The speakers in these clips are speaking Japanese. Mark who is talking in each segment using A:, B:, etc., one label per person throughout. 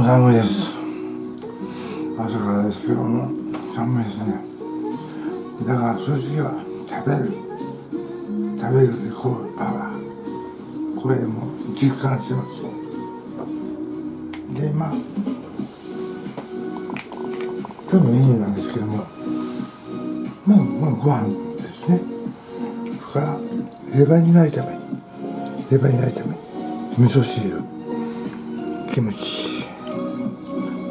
A: も寒いです。朝からですけども寒いですね。だから正直は食べる。食べるイコールパワー。これも実感してます。でまあ今日のメニューなんですけどもまあまあご飯ですね。それからレバニラ炒め。レバニラ炒め。味噌汁。キムチ。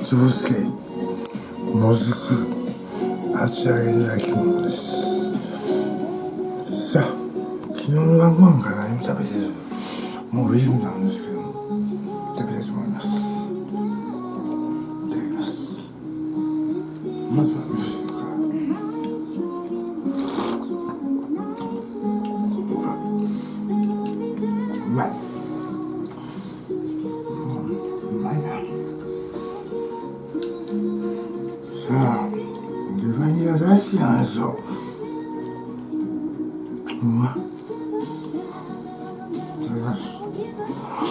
A: つぶすけもずく。厚揚げの焼き物です。さあ昨日の晩ご飯から何も食べてず。もうリズムなんですけど。レバニラ大好きなんですようまい。いただきます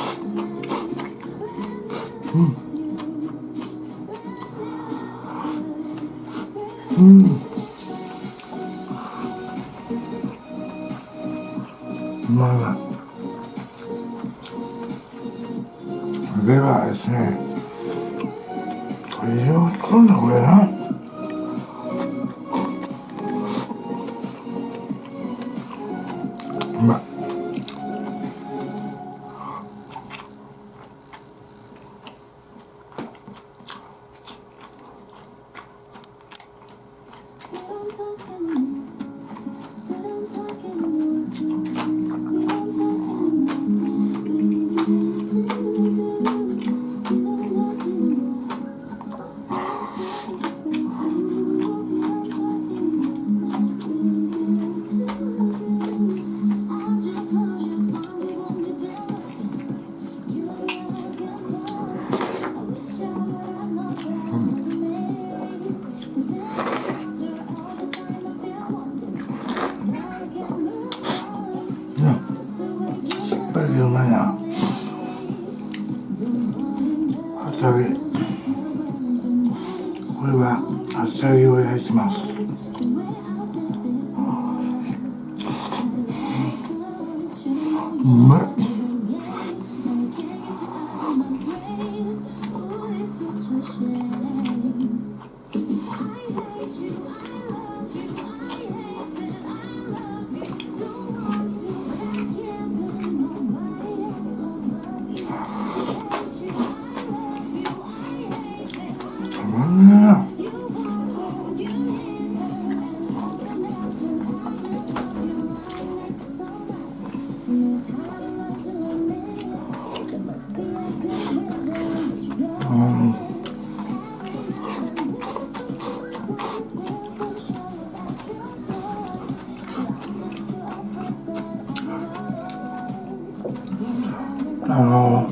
A: うあの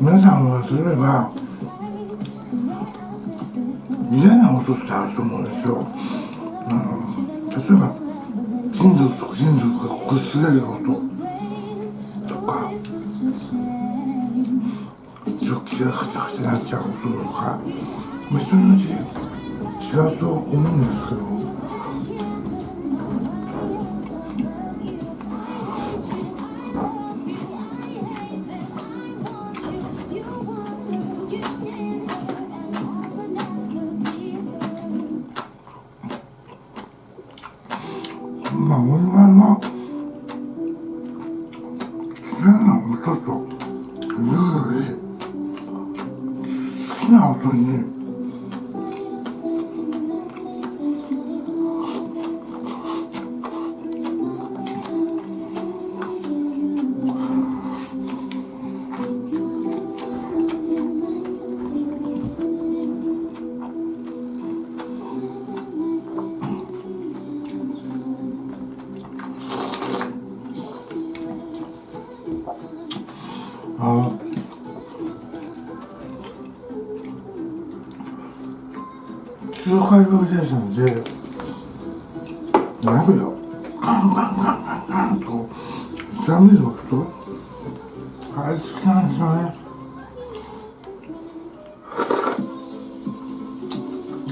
A: 皆さんはすれば嫌な音ってあると思うんですよ。あの例えば金属と金属が擦れる音とか食器がカチャカチャなっちゃう音とかまあ人によって違うと思うんですけど好きな音にね。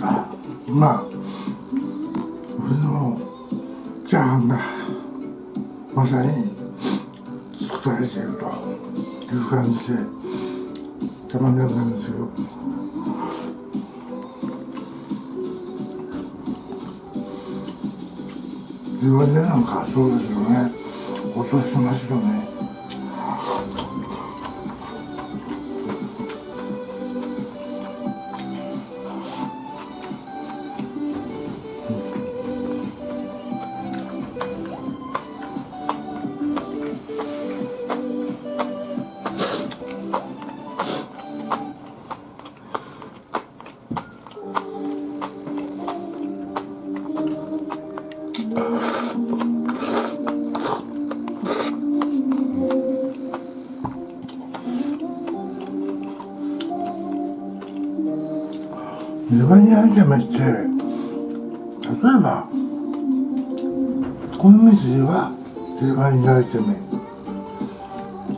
A: まあ俺のチャーハンがまさに作られているという感じでたまんなくなるんですよ自分でなんかそうですよね。落としてますよね。レバニラ炒めって例えばこの店ではレバニラ炒め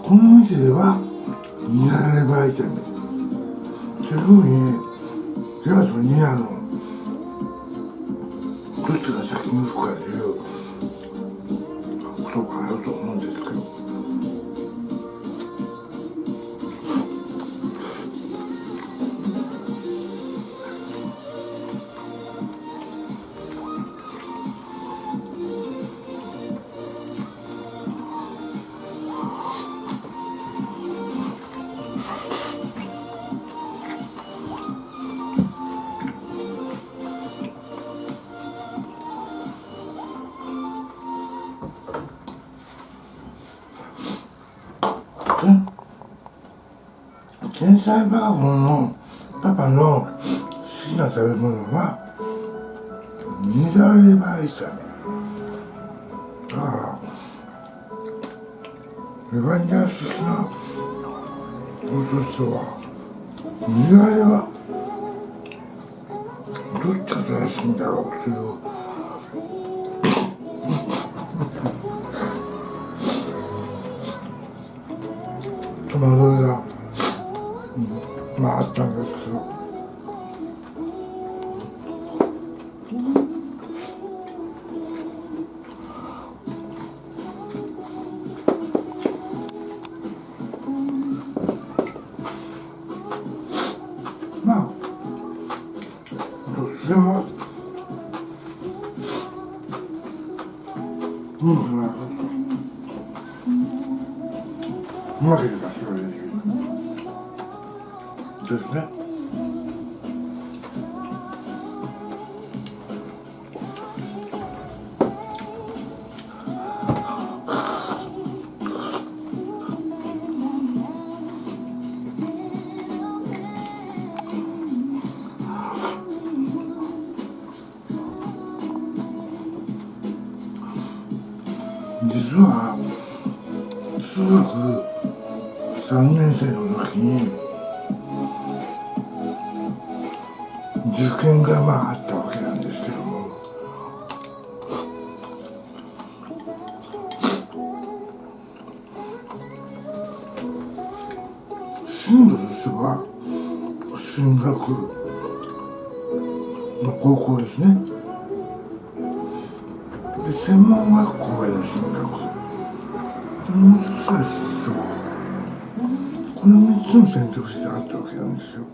A: この店ではニラレバ炒めそういうふうにレバとニラのどっちが先に吹くかで天才バーボンのパパの好きな食べ物はニラレバ炒めだからレバニラ好きな人としてはニラレバどっちが正しいんだろうっていう戸惑いが、まああったんですけど。は中学3年生の時に受験がまああったわけなんですけども。進路としては進学の高校ですね。つも選択肢があったわけなんですよ。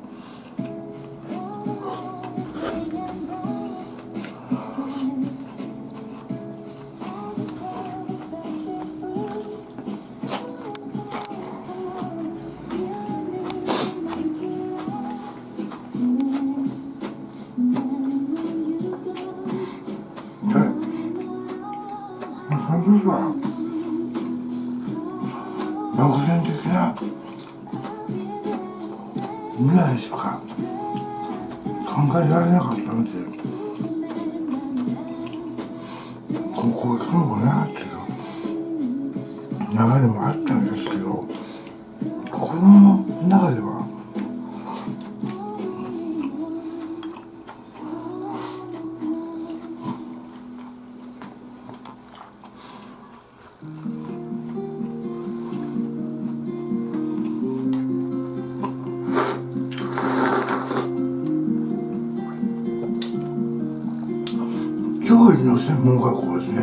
A: の専門学校ですね。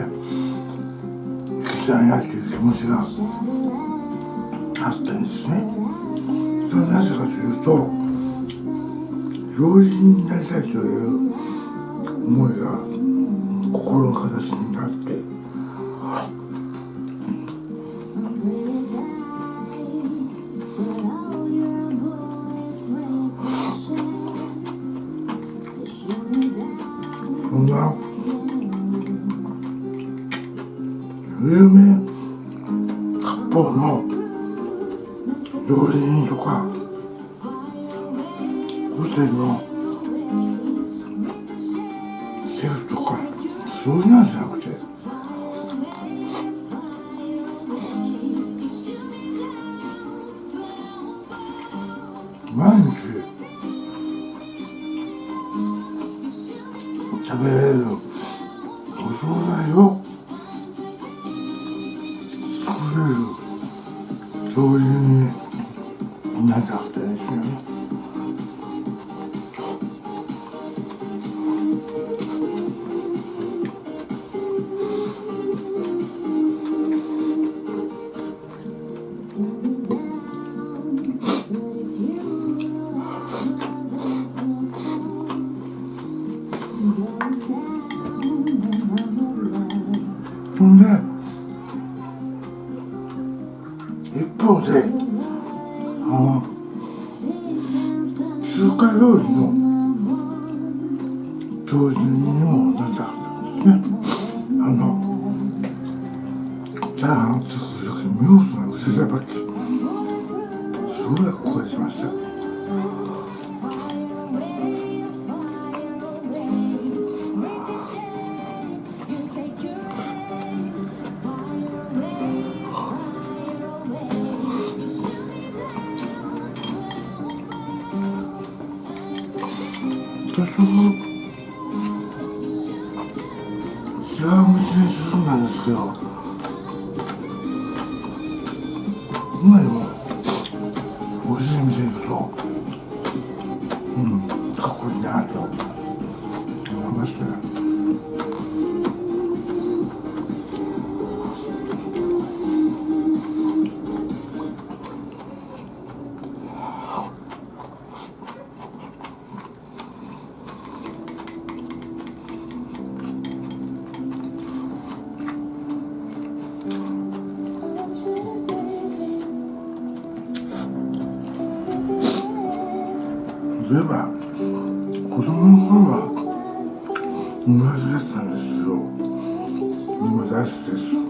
A: 行きたいなっていう気持ちがあったんですね。それはなぜかというと料理人になりたいという思いが心の形になってそんな有名割烹の料理人とか個性の結局違う道に進ん。だん。ですけど今でもそういえば子供の頃は同じだったんですよ。今大好きです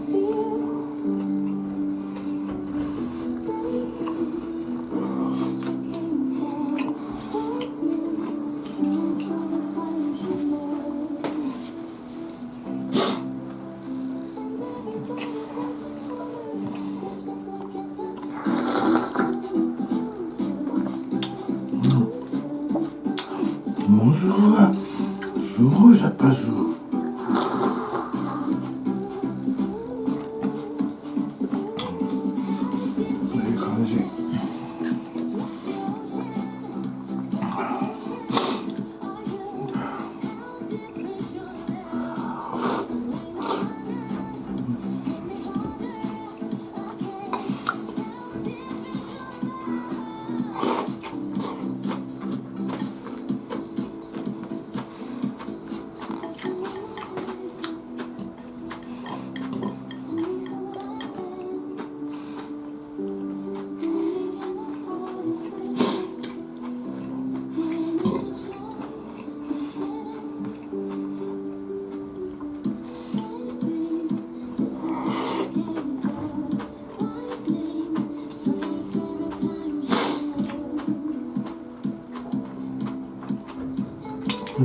A: で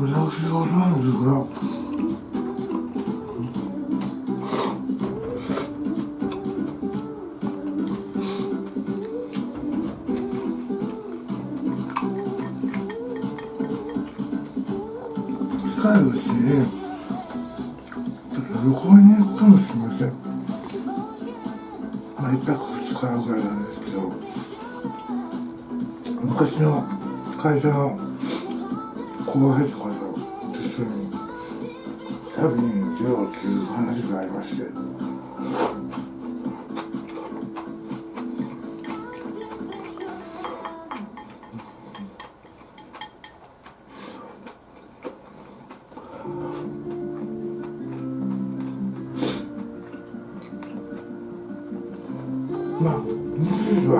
A: 私がお世話なんですが近いうちに旅行に行くかもしれません。まあ一泊二日ぐらいなんですけど。会社の後輩とかと一人に旅に出ようっていう話がありまして。まあ日時は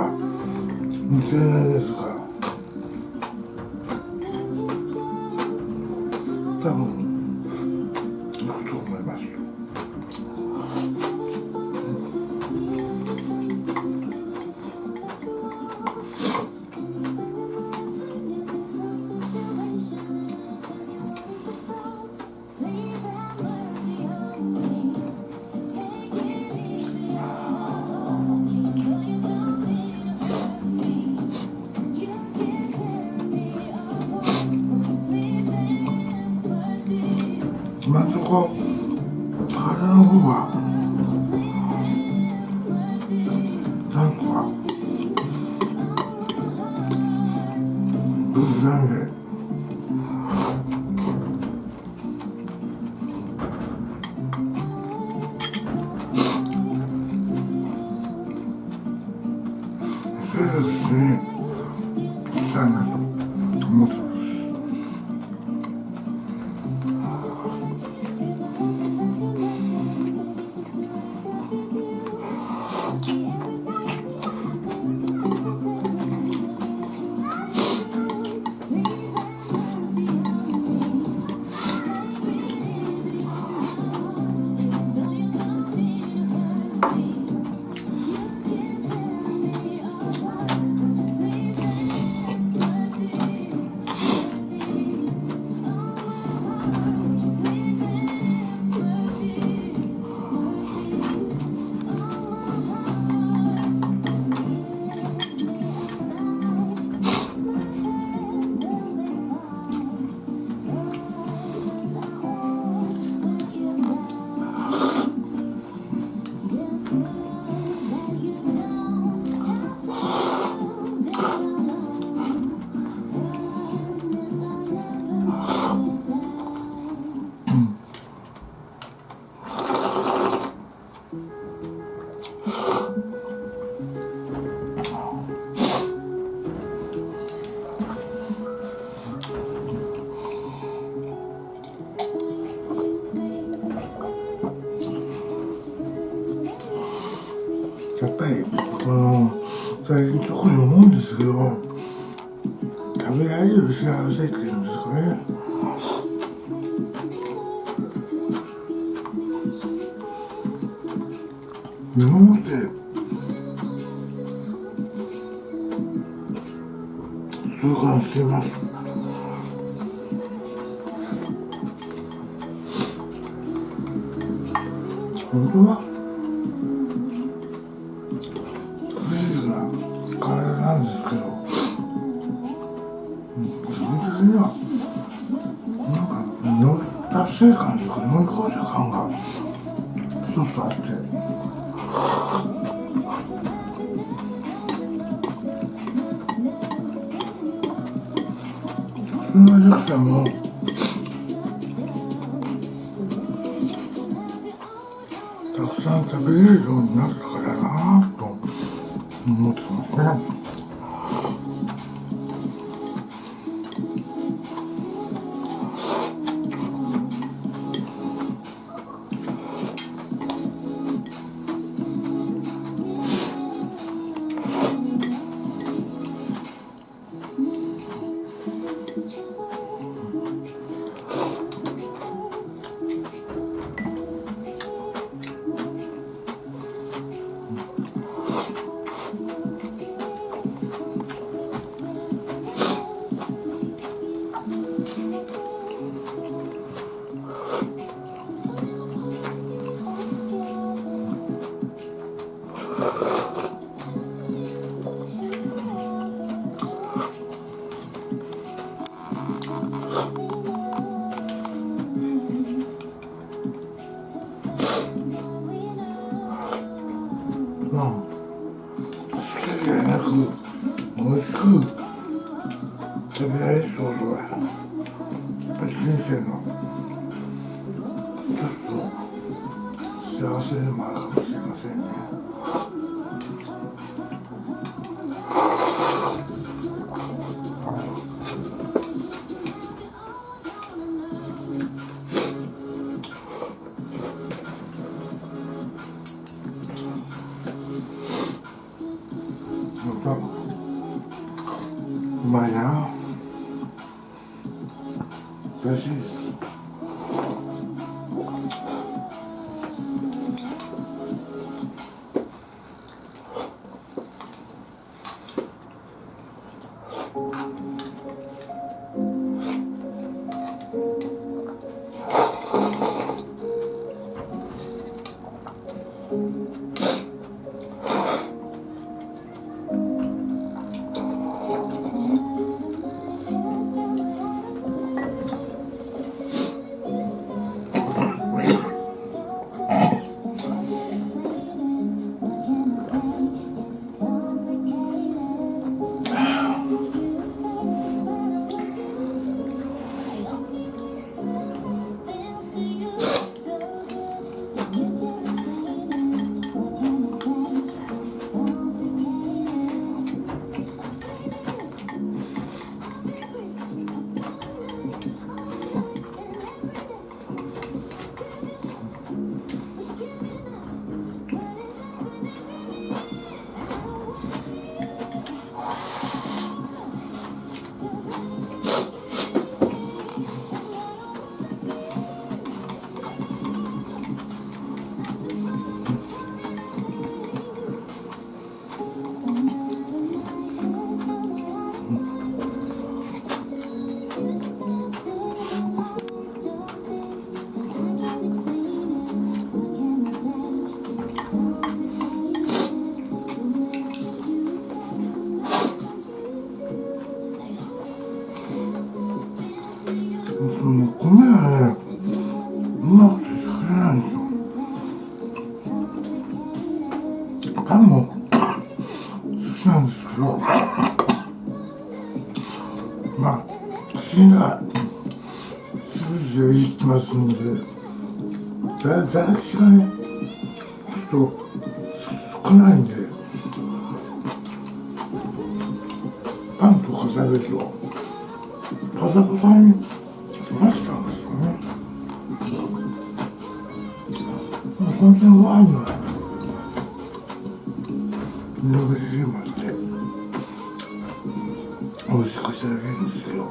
A: 2000年ですか。の体の方がなんかなんで特に思うんですけど食べられる幸せっていうんですかね。基本的にはなんか乗り達成感というか乗り越えた感が一つあってそんなじゃくてもたくさん食べれるようになったちょっと幸せでもあるかもしれませんね。もきなんですけどまあ口が数字をいってますんでだ唾液がねちょっと少ないんでパンとか食べるとパサパサにしましたんですよね。本当にワインの色気がまって美味ししてあげるんですよ。